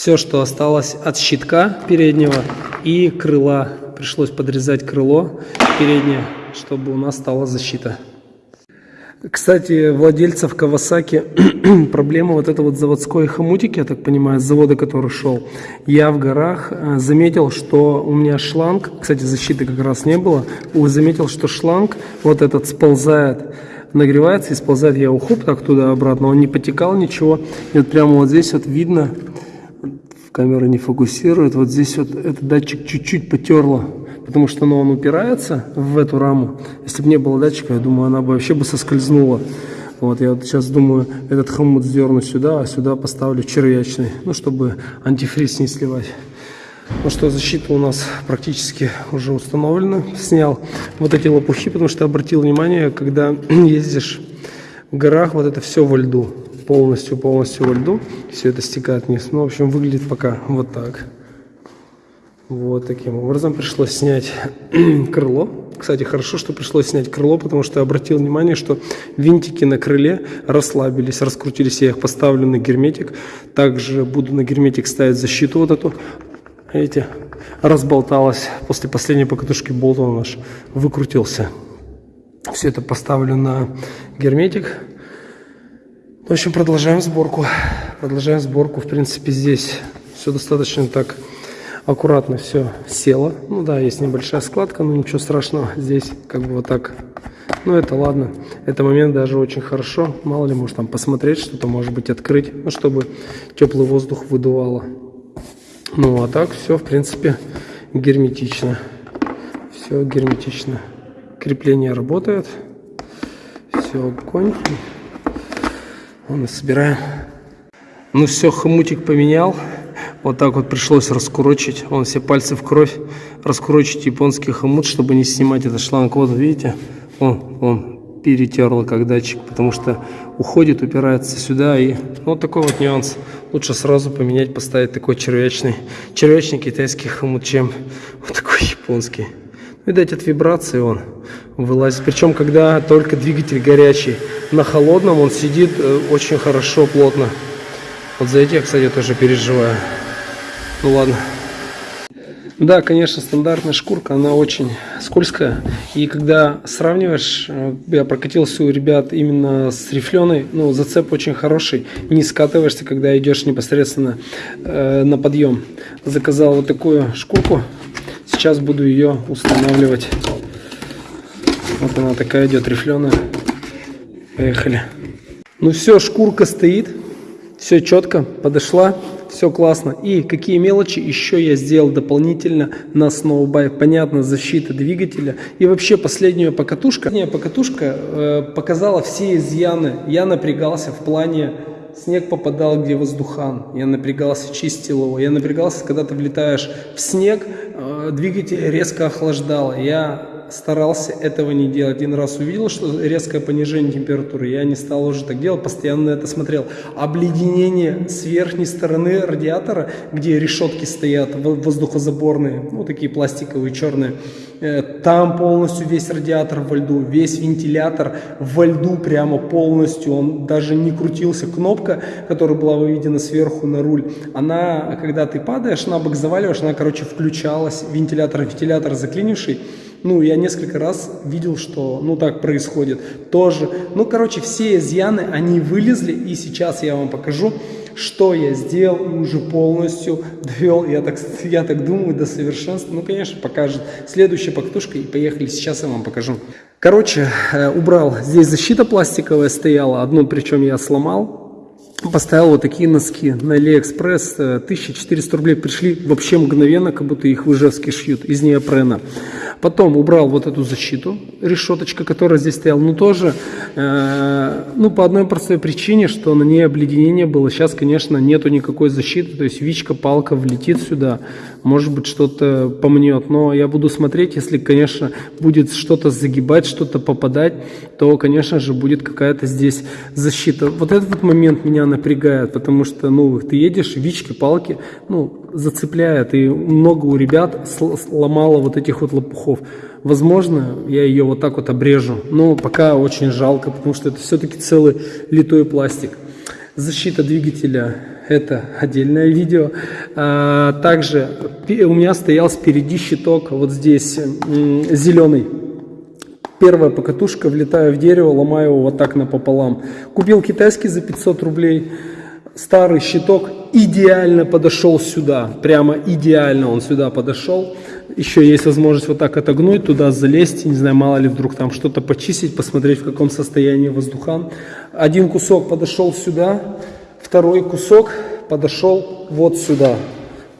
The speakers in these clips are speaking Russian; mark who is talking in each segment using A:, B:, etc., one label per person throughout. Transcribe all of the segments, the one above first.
A: Все, что осталось от щитка переднего и крыла. Пришлось подрезать крыло переднее, чтобы у нас стала защита. Кстати, владельцев Кавасаки проблема вот это вот заводской хомутик, я так понимаю, с завода, который шел. Я в горах э, заметил, что у меня шланг, кстати, защиты как раз не было, заметил, что шланг вот этот сползает, нагревается и сползает. Я ухоп так туда-обратно, он не потекал ничего. И вот прямо вот здесь вот видно, камера не фокусирует, вот здесь вот этот датчик чуть-чуть потерло потому что ну, он упирается в эту раму. Если бы не было датчика, я думаю, она бы вообще бы соскользнула. Вот, я вот сейчас думаю, этот хомут сдерну сюда, а сюда поставлю червячный, ну, чтобы антифриз не сливать. Ну что, защита у нас практически уже установлена. Снял вот эти лопухи, потому что обратил внимание, когда ездишь в горах, вот это все во льду. Полностью-полностью во льду. Все это стекает вниз. Ну, в общем, выглядит пока вот так. Вот таким образом пришлось снять крыло. Кстати, хорошо, что пришлось снять крыло, потому что я обратил внимание, что винтики на крыле расслабились, раскрутились. Я их поставлю на герметик. Также буду на герметик ставить защиту вот эту. Видите, разболталась. После последней покатушки болт он наш выкрутился. Все это поставлю на герметик. В общем, продолжаем сборку. Продолжаем сборку. В принципе, здесь все достаточно так аккуратно все село. Ну да, есть небольшая складка, но ничего страшного. Здесь как бы вот так. Ну это ладно. Это момент даже очень хорошо. Мало ли, может там посмотреть, что-то может быть открыть. Ну, чтобы теплый воздух выдувало. Ну а так все, в принципе, герметично. Все герметично. Крепление работает. Все, огонь. Вон собираем. Ну все, хомутик поменял. Вот так вот пришлось раскурочить. Он все пальцы в кровь. Раскурочить японский хомут, чтобы не снимать этот шланг. Вот видите, он, он перетерло как датчик, потому что уходит, упирается сюда. И ну, вот такой вот нюанс. Лучше сразу поменять, поставить такой червячный, червячный китайский хомут, чем вот такой японский. Видать, от вибрации он вылазит. Причем, когда только двигатель горячий. На холодном он сидит э, очень хорошо, плотно. Вот за эти я, кстати, тоже переживаю. Ну ладно. Да, конечно, стандартная шкурка, она очень скользкая. И когда сравниваешь, э, я прокатился у ребят именно с рифленой, ну, зацеп очень хороший. Не скатываешься, когда идешь непосредственно э, на подъем. Заказал вот такую шкурку. Сейчас буду ее устанавливать. Вот она такая идет рифленая. Поехали. Ну все, шкурка стоит. Все четко, подошла все классно. И какие мелочи еще я сделал дополнительно на сноубайк. Понятно, защита двигателя. И вообще последняя покатушка. Последняя покатушка э, показала все изъяны. Я напрягался в плане снег попадал, где воздухан. Я напрягался, чистил его. Я напрягался, когда ты влетаешь в снег, э, двигатель резко охлаждало. Я старался этого не делать. Один раз увидел, что резкое понижение температуры, я не стал уже так делать, постоянно это смотрел. Обледенение с верхней стороны радиатора, где решетки стоят, воздухозаборные, ну такие пластиковые, черные, э, там полностью весь радиатор во льду, весь вентилятор во льду прямо полностью, он даже не крутился. Кнопка, которая была выведена сверху на руль, она, когда ты падаешь, на бок заваливаешь, она, короче, включалась, вентилятор, вентилятор заклинивший, ну, я несколько раз видел, что, ну, так происходит тоже. Ну, короче, все изъяны, они вылезли, и сейчас я вам покажу, что я сделал и уже полностью довел, я так, я так думаю, до совершенства. Ну, конечно, покажет следующая покатушка, и поехали, сейчас я вам покажу. Короче, э, убрал, здесь защита пластиковая стояла, одну причем я сломал, Поставил вот такие носки на Алиэкспресс, 1400 рублей пришли вообще мгновенно, как будто их в Ижевске шьют, из неопрена. Потом убрал вот эту защиту, решеточка, которая здесь стояла, ну тоже, э, ну по одной простой причине, что на ней обледенение было. Сейчас, конечно, нету никакой защиты, то есть вичка, палка влетит сюда, может быть что-то помнет, но я буду смотреть, если, конечно, будет что-то загибать, что-то попадать, то, конечно же, будет какая-то здесь защита. Вот этот момент меня напрягает, потому что, ну, ты едешь, вички, палки, ну, зацепляет, и много у ребят сломало вот этих вот лопухов. Возможно, я ее вот так вот обрежу, но пока очень жалко, потому что это все-таки целый литой пластик. Защита двигателя это отдельное видео. А, также у меня стоял спереди щиток, вот здесь зеленый. Первая покатушка, влетаю в дерево, ломаю его вот так напополам. Купил китайский за 500 рублей. Старый щиток идеально подошел сюда, прямо идеально он сюда подошел. Еще есть возможность вот так отогнуть, туда залезть, не знаю, мало ли вдруг там что-то почистить, посмотреть в каком состоянии воздухан. Один кусок подошел сюда, второй кусок подошел вот сюда.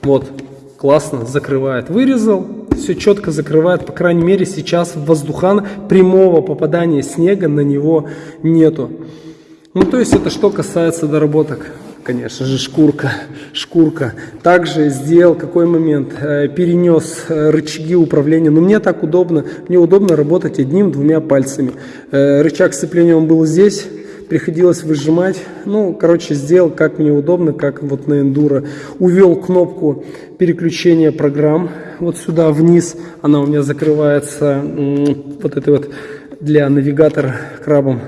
A: Вот, классно, закрывает. Вырезал, все четко закрывает, по крайней мере сейчас воздухан прямого попадания снега на него нету. Ну, то есть это что касается доработок конечно же, шкурка, шкурка. Также сделал какой момент, э, перенес э, рычаги управления. Но мне так удобно, мне удобно работать одним-двумя пальцами. Э, рычаг сцепления он был здесь, приходилось выжимать. Ну, короче, сделал как мне удобно, как вот на эндуро. Увел кнопку переключения программ вот сюда вниз. Она у меня закрывается вот этой вот для навигатора крабом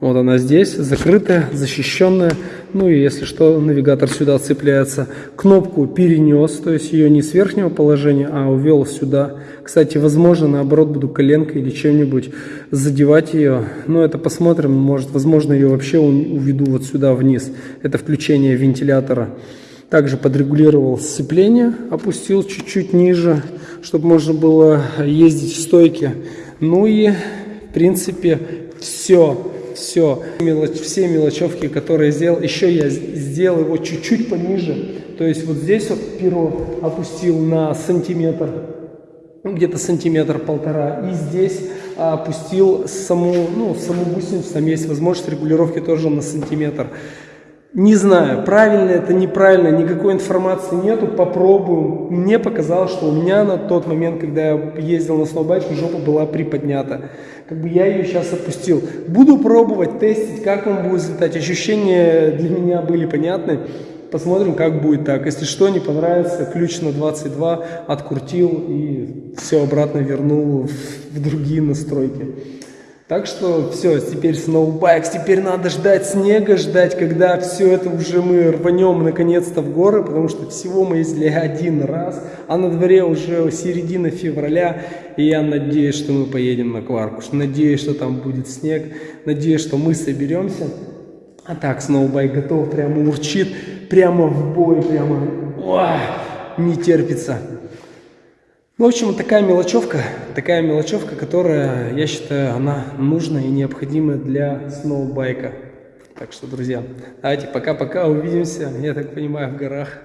A: вот она здесь, закрытая, защищенная. Ну и если что, навигатор сюда цепляется. Кнопку перенес, то есть ее не с верхнего положения, а увел сюда. Кстати, возможно, наоборот, буду коленкой или чем-нибудь задевать ее. Но это посмотрим, может, возможно, ее вообще уведу вот сюда вниз. Это включение вентилятора. Также подрегулировал сцепление, опустил чуть-чуть ниже, чтобы можно было ездить в стойке. Ну и, в принципе, все все, мелоч, все мелочевки, которые сделал. Еще я сделал его чуть-чуть пониже. То есть вот здесь вот перо опустил на сантиметр, ну, где-то сантиметр-полтора. И здесь опустил саму, ну, саму гусеницу, там есть возможность регулировки тоже на сантиметр. Не знаю, правильно это, неправильно, никакой информации нету, попробуем. Мне показалось, что у меня на тот момент, когда я ездил на сноубайке, жопа была приподнята. Как бы я ее сейчас опустил. Буду пробовать, тестить, как он будет взлетать. Ощущения для меня были понятны. Посмотрим, как будет так. Если что, не понравится, ключ на 22 открутил и все обратно вернул в другие настройки. Так что все, теперь сноубайкс, теперь надо ждать снега, ждать, когда все это уже мы рванем наконец-то в горы, потому что всего мы ездили один раз, а на дворе уже середина февраля, и я надеюсь, что мы поедем на Кваркуш, надеюсь, что там будет снег, надеюсь, что мы соберемся. А так, сноубайк готов, прямо урчит, прямо в бой, прямо, ой, не терпится. Ну, в общем, такая мелочевка, такая мелочевка, которая, я считаю, она нужна и необходима для сноубайка. Так что, друзья, давайте пока-пока, увидимся, я так понимаю, в горах.